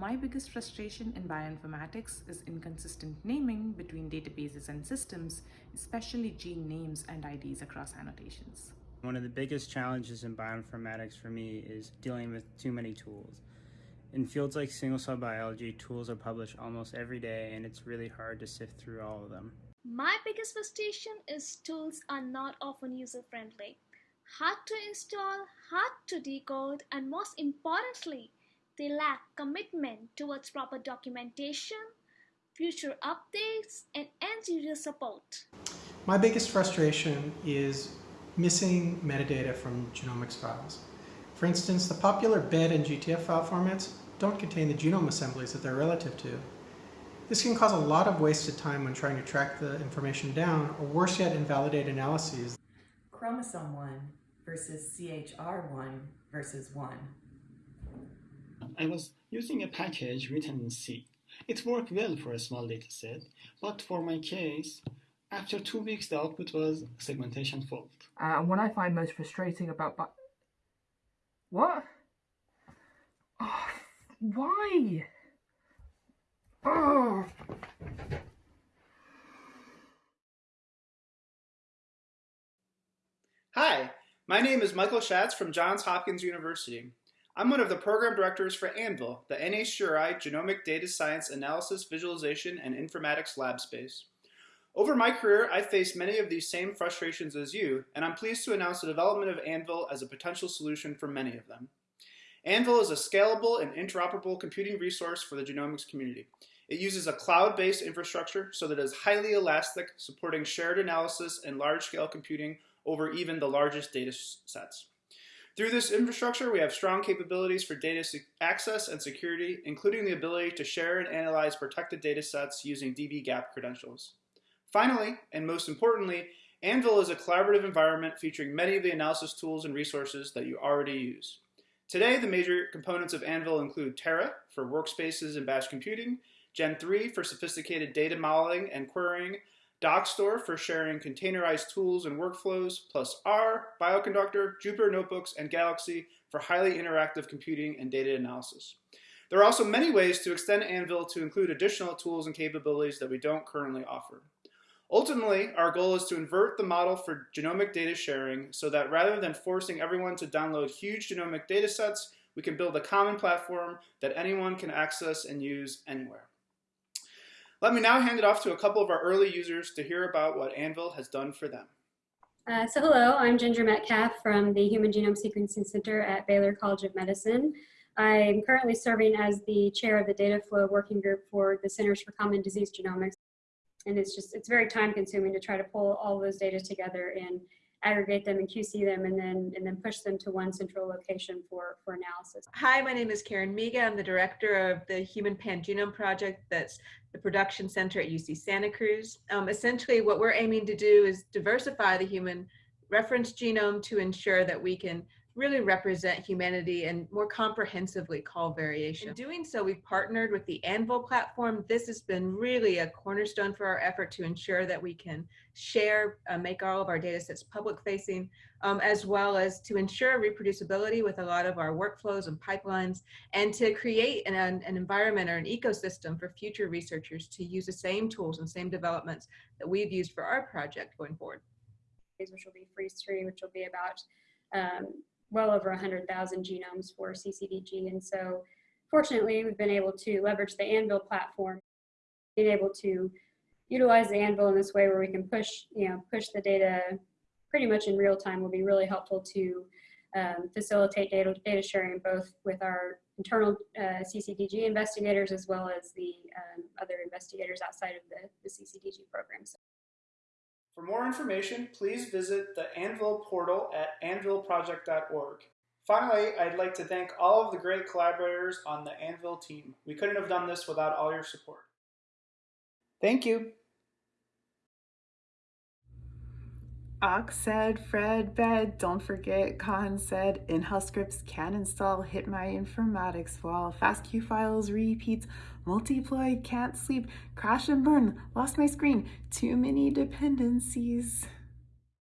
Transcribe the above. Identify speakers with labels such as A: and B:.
A: My biggest frustration in bioinformatics is inconsistent naming between databases and systems, especially gene names and IDs across annotations.
B: One of the biggest challenges in bioinformatics for me is dealing with too many tools. In fields like single-cell biology, tools are published almost every day and it's really hard to sift through all of them.
C: My biggest frustration is tools are not often user-friendly. Hard to install, hard to decode, and most importantly, they lack commitment towards proper documentation, future updates, and end-user support.
D: My biggest frustration is missing metadata from genomics files. For instance, the popular BED and GTF file formats don't contain the genome assemblies that they're relative to. This can cause a lot of wasted time when trying to track the information down, or worse yet, invalidate analyses.
E: Chromosome 1 versus CHR1 versus 1.
F: I was using a package written in C. It worked well for a small dataset, but for my case, after two weeks, the output was segmentation fault.
G: Uh, and what I find most frustrating about but what? Oh, why? Oh.
H: Hi, my name is Michael Schatz from Johns Hopkins University. I'm one of the program directors for ANVIL, the NHGRI Genomic Data Science Analysis, Visualization, and Informatics Lab Space. Over my career, I've faced many of these same frustrations as you, and I'm pleased to announce the development of Anvil as a potential solution for many of them. Anvil is a scalable and interoperable computing resource for the genomics community. It uses a cloud-based infrastructure so that it is highly elastic, supporting shared analysis and large-scale computing over even the largest data sets. Through this infrastructure, we have strong capabilities for data access and security, including the ability to share and analyze protected data sets using dbGaP credentials. Finally, and most importantly, Anvil is a collaborative environment featuring many of the analysis tools and resources that you already use. Today, the major components of Anvil include Terra for workspaces and batch computing, Gen 3 for sophisticated data modeling and querying, Dockstore for sharing containerized tools and workflows, plus R, Bioconductor, Jupyter Notebooks, and Galaxy for highly interactive computing and data analysis. There are also many ways to extend Anvil to include additional tools and capabilities that we don't currently offer. Ultimately, our goal is to invert the model for genomic data sharing so that rather than forcing everyone to download huge genomic data sets, we can build a common platform that anyone can access and use anywhere. Let me now hand it off to a couple of our early users to hear about what Anvil has done for them.
I: Uh, so hello, I'm Ginger Metcalf from the Human Genome Sequencing Center at Baylor College of Medicine. I'm currently serving as the chair of the Data Flow Working Group for the Centers for Common Disease Genomics and it's just it's very time consuming to try to pull all those data together and aggregate them and QC them and then and then push them to one central location for for analysis.
J: Hi, my name is Karen Miga. I'm the director of the Human Pangenome Project. That's the production center at UC Santa Cruz. Um, essentially, what we're aiming to do is diversify the human reference genome to ensure that we can really represent humanity and more comprehensively call variation. In doing so, we've partnered with the Anvil platform. This has been really a cornerstone for our effort to ensure that we can share, uh, make all of our data sets public facing, um, as well as to ensure reproducibility with a lot of our workflows and pipelines, and to create an, an environment or an ecosystem for future researchers to use the same tools and same developments that we've used for our project going forward.
I: Which will be freeze free, which will be about um, well over 100,000 genomes for CCDG. And so fortunately, we've been able to leverage the Anvil platform, being able to utilize the Anvil in this way where we can push, you know, push the data pretty much in real time will be really helpful to um, facilitate data, data sharing both with our internal uh, CCDG investigators as well as the um, other investigators outside of the, the CCDG programs.
H: For more information, please visit the Anvil portal at anvilproject.org. Finally, I'd like to thank all of the great collaborators on the Anvil team. We couldn't have done this without all your support. Thank you.
K: Ox said, Fred bed, don't forget, Khan said, in-house scripts can install, hit my informatics wall, FASTQ files, repeats, multiply, can't sleep, crash and burn, lost my screen, too many dependencies.